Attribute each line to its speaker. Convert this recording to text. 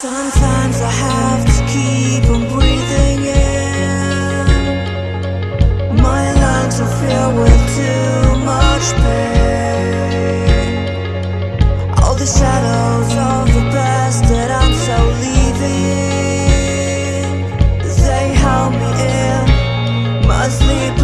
Speaker 1: Sometimes I have to keep on breathing in. My lungs are filled with too much pain. All the shadows of the past that I'm so leaving They help me in my sleep